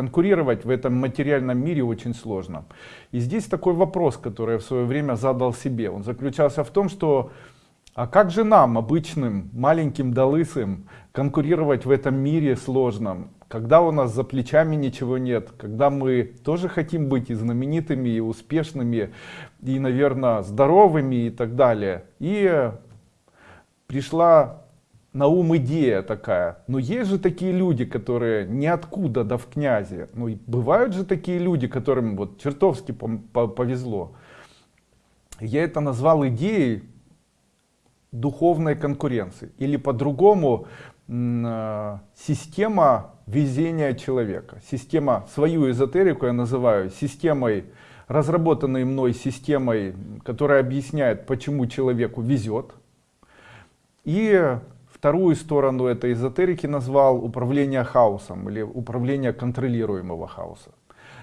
Конкурировать в этом материальном мире очень сложно. И здесь такой вопрос, который я в свое время задал себе. Он заключался в том, что а как же нам, обычным, маленьким да конкурировать в этом мире сложном, когда у нас за плечами ничего нет, когда мы тоже хотим быть и знаменитыми, и успешными, и, наверное, здоровыми и так далее. И пришла на ум идея такая. Но есть же такие люди, которые ниоткуда да в князе. Ну и бывают же такие люди, которым вот чертовски повезло. Я это назвал идеей духовной конкуренции. Или по-другому э, система везения человека. Система, свою эзотерику я называю системой, разработанной мной системой, которая объясняет, почему человеку везет. И Вторую сторону этой эзотерики назвал управление хаосом или управление контролируемого хаоса.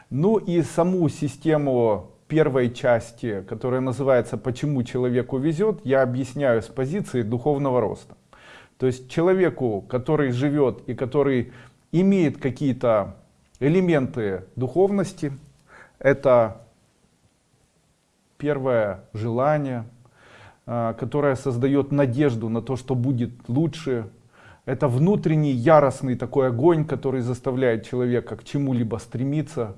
Ну и саму систему первой части, которая называется «Почему человеку везет», я объясняю с позиции духовного роста. То есть человеку, который живет и который имеет какие-то элементы духовности, это первое желание, которая создает надежду на то, что будет лучше. Это внутренний яростный такой огонь, который заставляет человека к чему-либо стремиться.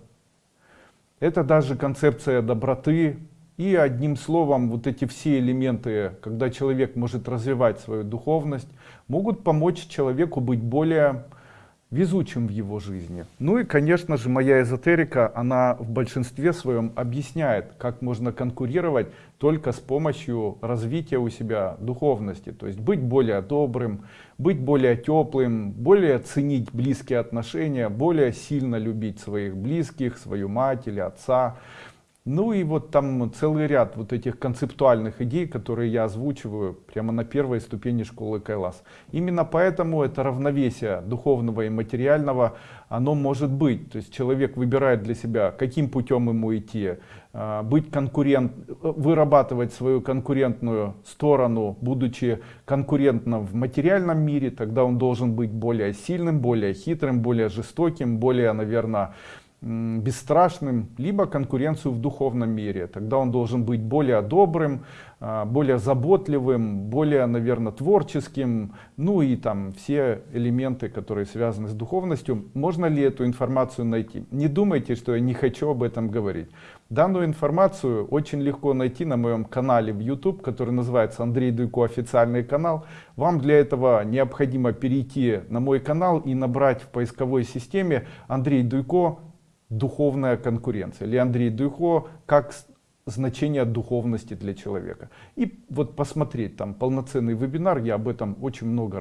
Это даже концепция доброты. И одним словом, вот эти все элементы, когда человек может развивать свою духовность, могут помочь человеку быть более везучим в его жизни. Ну и, конечно же, моя эзотерика, она в большинстве своем объясняет, как можно конкурировать только с помощью развития у себя духовности. То есть быть более добрым, быть более теплым, более ценить близкие отношения, более сильно любить своих близких, свою мать или отца. Ну и вот там целый ряд вот этих концептуальных идей, которые я озвучиваю прямо на первой ступени школы Кайлас. Именно поэтому это равновесие духовного и материального, оно может быть. То есть человек выбирает для себя, каким путем ему идти, а, быть конкурент, вырабатывать свою конкурентную сторону, будучи конкурентным в материальном мире, тогда он должен быть более сильным, более хитрым, более жестоким, более, наверное, бесстрашным, либо конкуренцию в духовном мире. Тогда он должен быть более добрым, а, более заботливым, более, наверное, творческим, ну и там все элементы, которые связаны с духовностью. Можно ли эту информацию найти? Не думайте, что я не хочу об этом говорить. Данную информацию очень легко найти на моем канале в YouTube, который называется Андрей Дуйко официальный канал. Вам для этого необходимо перейти на мой канал и набрать в поисковой системе Андрей Дуйко духовная конкуренция. Или Андрей Дуйко, как значение духовности для человека. И вот посмотреть там полноценный вебинар, я об этом очень много